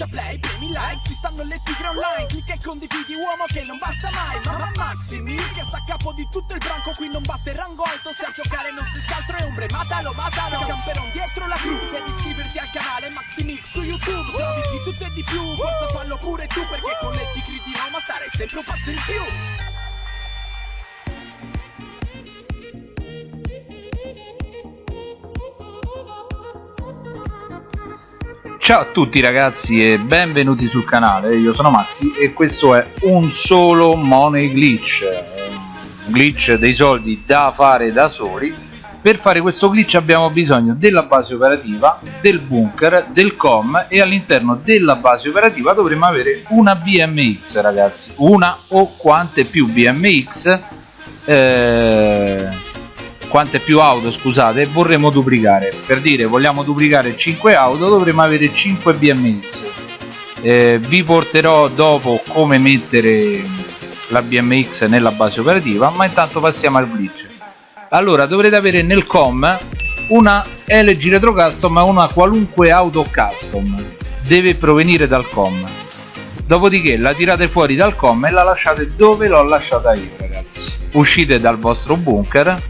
schiaccia play, premi like Ci stanno le tigre online Clicca e condividi uomo che non basta mai Mamma Maximi che sta a capo di tutto il branco Qui non basta il rango alto Se a giocare non si altro è ombre Matalo, matalo Camperon dietro la crew Devi iscriverti al canale Maximix su YouTube Se di tutto e di più Forza fallo pure tu Perché con le tigre di Roma stare sempre un passo in più Ciao a tutti ragazzi e benvenuti sul canale, io sono Maxi e questo è un solo money glitch. Un glitch dei soldi da fare da soli. Per fare questo glitch abbiamo bisogno della base operativa, del bunker, del com e all'interno della base operativa dovremo avere una BMX ragazzi. Una o quante più BMX eh quante più auto scusate vorremmo duplicare. Per dire vogliamo duplicare 5 auto dovremo avere 5 BMX eh, vi porterò dopo come mettere la BMX nella base operativa ma intanto passiamo al glitch. Allora dovrete avere nel com una LG Retro Custom ma una qualunque auto custom. Deve provenire dal com. Dopodiché la tirate fuori dal com e la lasciate dove l'ho lasciata io ragazzi. Uscite dal vostro bunker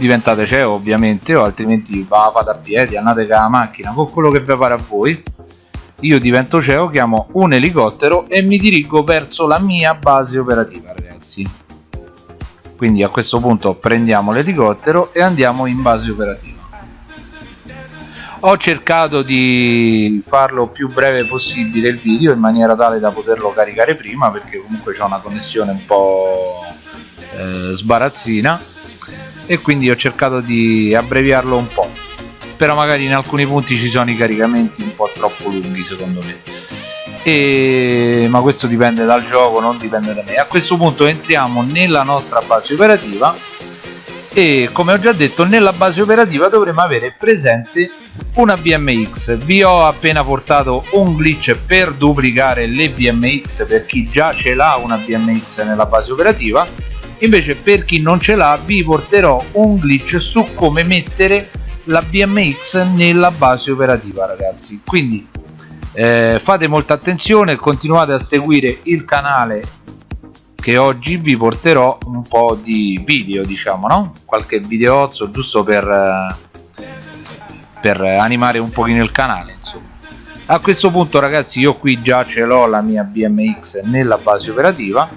diventate CEO ovviamente o altrimenti va fate a piedi andate con la macchina con quello che vi pare a voi. Io divento CEO chiamo un elicottero e mi dirigo verso la mia base operativa ragazzi. Quindi a questo punto prendiamo l'elicottero e andiamo in base operativa. Ho cercato di farlo più breve possibile il video in maniera tale da poterlo caricare prima perché comunque c'è una connessione un po' eh, sbarazzina e quindi ho cercato di abbreviarlo un po' però magari in alcuni punti ci sono i caricamenti un po' troppo lunghi secondo me. E... ma questo dipende dal gioco non dipende da me. A questo punto entriamo nella nostra base operativa. E come ho già detto nella base operativa dovremo avere presente una BMX vi ho appena portato un glitch per duplicare le BMX per chi già ce l'ha una BMX nella base operativa invece per chi non ce l'ha vi porterò un glitch su come mettere la BMX nella base operativa ragazzi. Quindi eh, fate molta attenzione continuate a seguire il canale che oggi vi porterò un po' di video diciamo no? qualche videozzo giusto per, eh, per animare un pochino il canale insomma. A questo punto ragazzi io qui già ce l'ho la mia BMX nella base operativa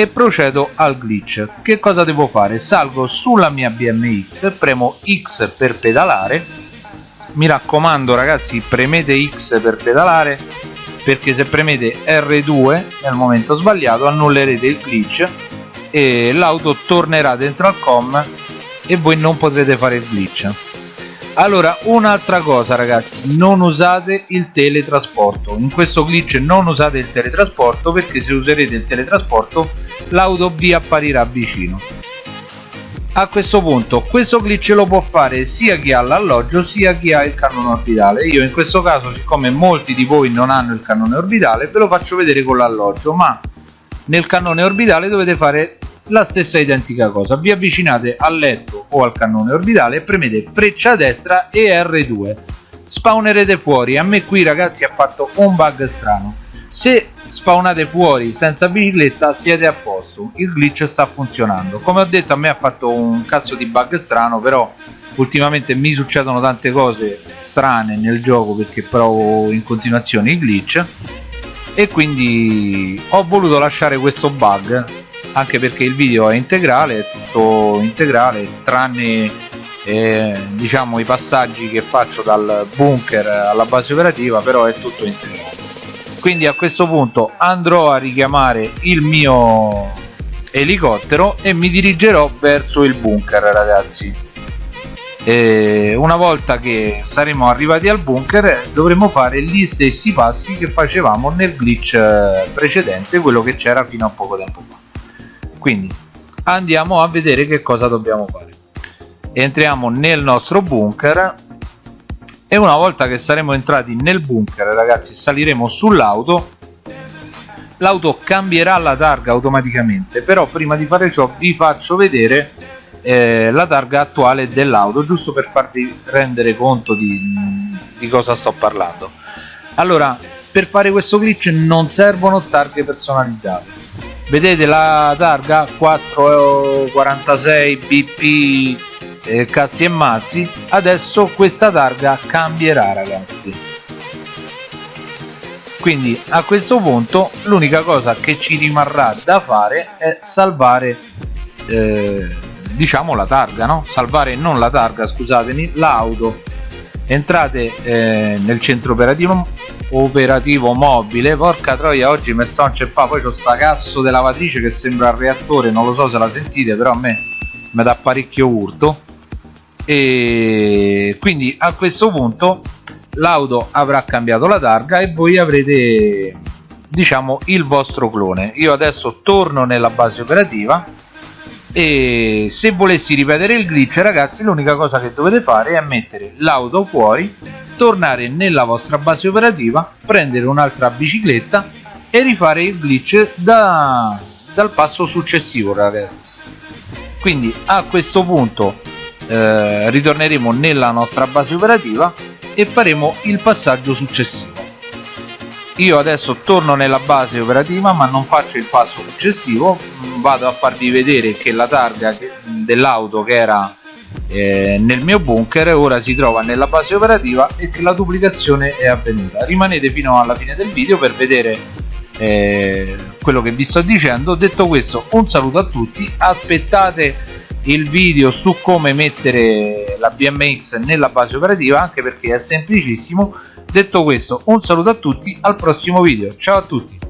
e procedo al glitch. Che cosa devo fare? Salgo sulla mia BMX premo X per pedalare. Mi raccomando ragazzi premete X per pedalare perché se premete R2 nel momento sbagliato annullerete il glitch e l'auto tornerà dentro al com e voi non potrete fare il glitch. Allora un'altra cosa ragazzi non usate il teletrasporto. In questo glitch non usate il teletrasporto perché se userete il teletrasporto l'auto vi apparirà vicino. A questo punto questo glitch lo può fare sia chi ha l'alloggio sia chi ha il cannone orbitale. Io in questo caso siccome molti di voi non hanno il cannone orbitale ve lo faccio vedere con l'alloggio ma nel cannone orbitale dovete fare la stessa identica cosa. Vi avvicinate al letto o al cannone orbitale e premete freccia destra e R2 spawnerete fuori. A me qui ragazzi ha fatto un bug strano. Se spawnate fuori senza bicicletta siete a posto il glitch sta funzionando. Come ho detto a me ha fatto un cazzo di bug strano però ultimamente mi succedono tante cose strane nel gioco perché provo in continuazione i glitch. E quindi ho voluto lasciare questo bug anche perché il video è integrale, è tutto integrale tranne eh, diciamo i passaggi che faccio dal bunker alla base operativa però è tutto integrale quindi a questo punto andrò a richiamare il mio elicottero e mi dirigerò verso il bunker ragazzi. E una volta che saremo arrivati al bunker dovremo fare gli stessi passi che facevamo nel glitch precedente quello che c'era fino a poco tempo fa. Quindi andiamo a vedere che cosa dobbiamo fare. Entriamo nel nostro bunker e una volta che saremo entrati nel bunker ragazzi saliremo sull'auto l'auto cambierà la targa automaticamente però prima di fare ciò vi faccio vedere eh, la targa attuale dell'auto giusto per farvi rendere conto di, di cosa sto parlando. Allora per fare questo glitch non servono targhe personalizzate. Vedete la targa? 446 bp eh, cazzi e mazzi. Adesso questa targa cambierà ragazzi quindi a questo punto l'unica cosa che ci rimarrà da fare è salvare eh, diciamo la targa no? Salvare non la targa scusatemi l'auto. Entrate eh, nel centro operativo operativo mobile. Porca troia oggi mi sto inceppando poi c'ho sta cazzo di lavatrice che sembra il reattore non lo so se la sentite però a me mi dà parecchio urto. E quindi a questo punto l'auto avrà cambiato la targa e voi avrete diciamo il vostro clone. Io adesso torno nella base operativa e se volessi ripetere il glitch ragazzi l'unica cosa che dovete fare è mettere l'auto fuori tornare nella vostra base operativa prendere un'altra bicicletta e rifare il glitch da, dal passo successivo ragazzi. Quindi a questo punto eh, ritorneremo nella nostra base operativa e faremo il passaggio successivo. Io adesso torno nella base operativa ma non faccio il passo successivo. Vado a farvi vedere che la targa dell'auto che era eh, nel mio bunker ora si trova nella base operativa e che la duplicazione è avvenuta. Rimanete fino alla fine del video per vedere eh, quello che vi sto dicendo. Detto questo un saluto a tutti. Aspettate il video su come mettere la BMX nella base operativa anche perché è semplicissimo. Detto questo un saluto a tutti al prossimo video. Ciao a tutti